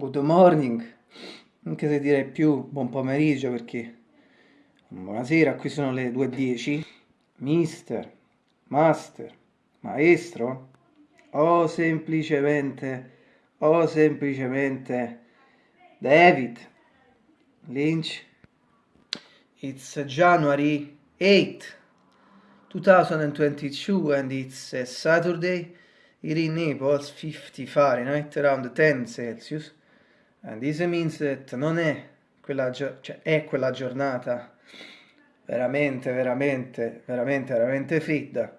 good morning, anche se direi più buon pomeriggio perché buonasera, qui sono le 2.10. Mister, master, maestro, o semplicemente, o semplicemente David Lynch. It's January 8th, 2022 and it's Saturday. Here in Naples 50 Fahrenheit around 10 Celsius and this means that non è quella, cioè è quella giornata veramente veramente veramente veramente fredda.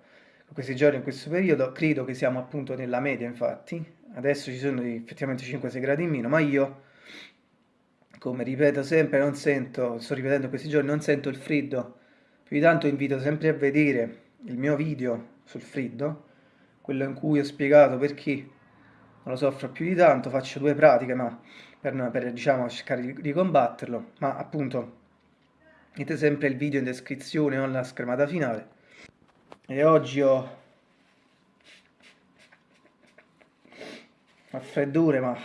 Questi giorni in questo periodo credo che siamo appunto nella media infatti. Adesso ci sono effettivamente 5-6 gradi in meno ma io come ripeto sempre non sento sto ripetendo questi giorni non sento il freddo. Più di tanto invito sempre a vedere il mio video sul freddo quello in cui ho spiegato perché non lo soffro più di tanto faccio due pratiche ma per, per diciamo cercare di, combatterlo ma appunto Mettete sempre il video in descrizione o nella schermata finale. E oggi ho raffreddore, ma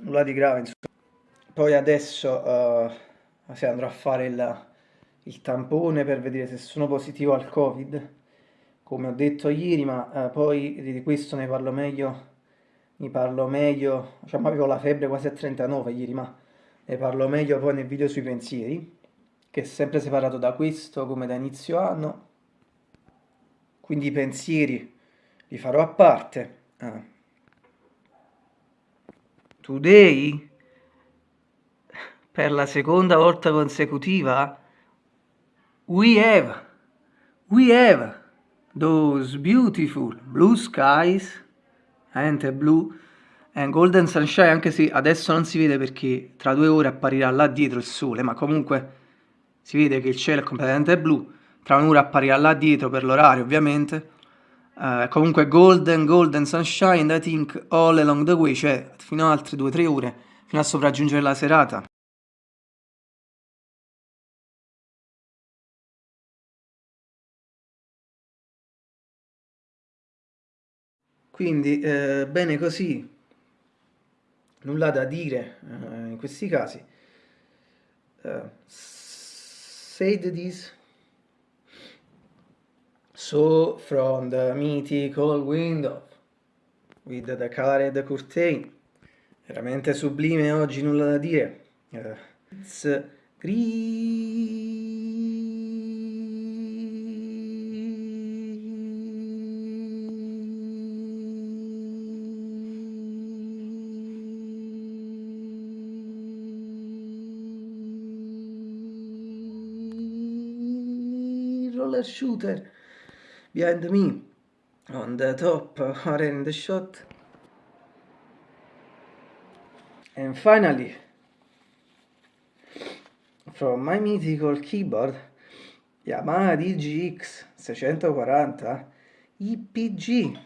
nulla di grave. Insomma. Poi adesso uh, sì, andrò a fare il, il, tampone per vedere se sono positivo al Covid, come ho detto ieri, ma uh, poi di questo ne parlo meglio. Ne parlo meglio, diciamo avevo la febbre quasi a 39 ieri, ma ne parlo meglio poi nel video sui pensieri che è sempre separato da questo come da inizio anno, quindi i pensieri li farò a parte. Ah. Today, per la seconda volta consecutiva, we have, we have those beautiful blue skies, and blue, and golden sunshine, anche se adesso non si vede perché tra due ore apparirà là dietro il sole, ma comunque si vede che il cielo è completamente blu, tra un'ora apparirà là dietro per l'orario ovviamente, uh, comunque golden, golden sunshine, I think all along the way, cioè fino a altre 2-3 ore, fino a sopraggiungere la serata. Quindi, eh, bene così, nulla da dire eh, in questi casi. Uh, said this. So from the mythical window with the colored curtain. Veramente sublime oggi, nulla da dire. Uh, it's green. Roller shooter. Behind me on the top or in the shot. And finally from my mythical keyboard Yamaha DGX 640 IPG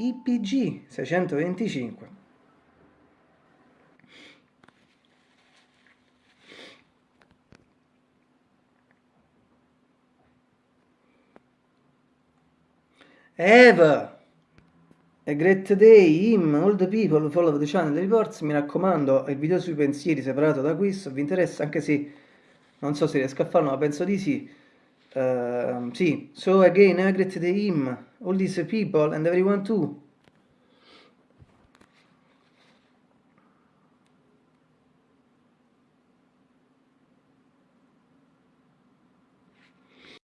IPG 625 Eva! A great day, him, all the people follow the channel reports. Mi raccomando, il video sui pensieri separato da questo vi interessa, anche se non so se riesco a farlo, ma penso di sì. Uh, sì, so again, a great day, him, all these people and everyone too.